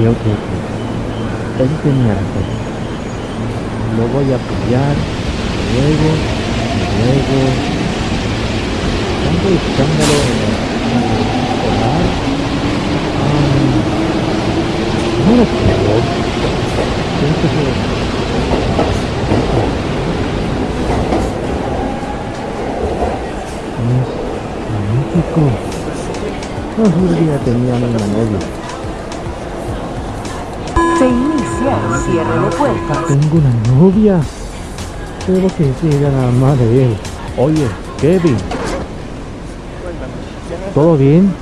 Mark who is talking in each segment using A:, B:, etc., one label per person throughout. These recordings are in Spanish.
A: Ok, ok, ok. Él tenía razón. Lo voy a apoyar. Luego, luego. Tanto escándalo en el hogar. no lo creo. Pienso que es magnífico. No juraría tenía una novia.
B: Cierre de puertas.
A: Tengo una novia. Tengo que decirle a la madre de él. Oye, Kevin. ¿Todo bien?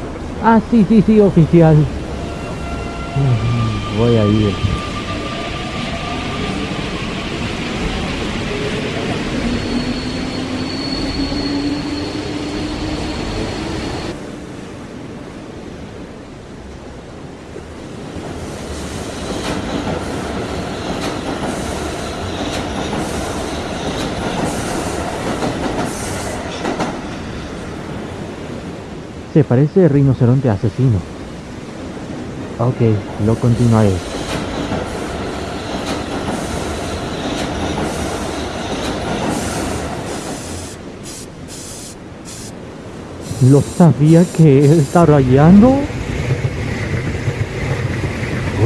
A: Ah, sí, sí, sí, oficial. Voy a ir. Se parece rinoceronte asesino. Ok, lo continuaré. ¿Lo sabía que él está rayando?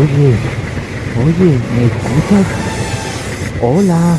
A: Oye, oye, ¿me escuchas? Hola.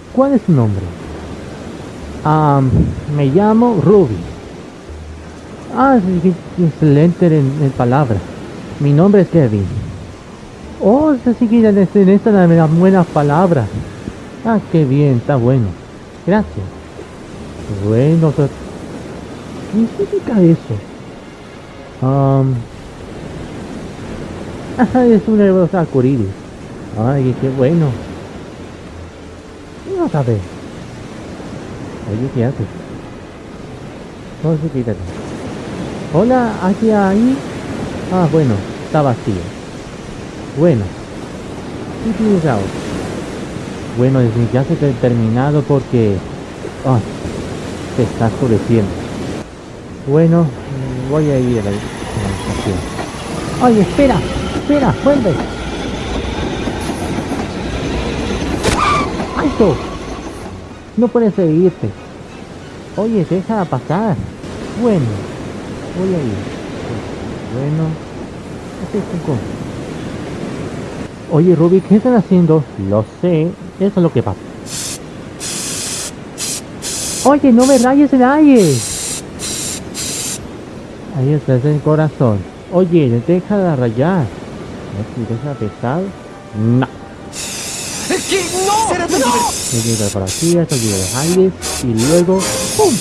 A: ¿Cuál es su nombre? Um, me llamo Ruby. Ah, excelente en, en palabras. Mi nombre es Kevin. Oh, se sigue en, este, esta de las buenas palabras. Ah, qué bien, está bueno. Gracias. Bueno, ¿qué significa eso? Um, es una hermosa curiris. Ay, qué bueno. No sabe. Oye, ¿qué haces? No, sí, quítate. Hola, ¿hacia ahí? Ah, bueno, está vacío. Bueno. ¿Qué tienes ahora? Bueno, ya se ha terminado porque... Ah, se está oscureciendo. Bueno, voy a ir a la, estación. ¡Oye, espera! ¡Espera! ¡Vuelve! ¡Alto! No puedes seguirte. Oye, deja pasar. Bueno, voy a ir. Bueno, este es Oye, Ruby, ¿qué están haciendo? Lo sé, eso es lo que pasa. Oye, no me rayes el aire. Ahí está el corazón. Oye, deja de rayar. ¿No deja pesar? No.
B: ¡Es que no! ¡No!
A: Llega para aquí, hasta llega aire y luego ¡pum!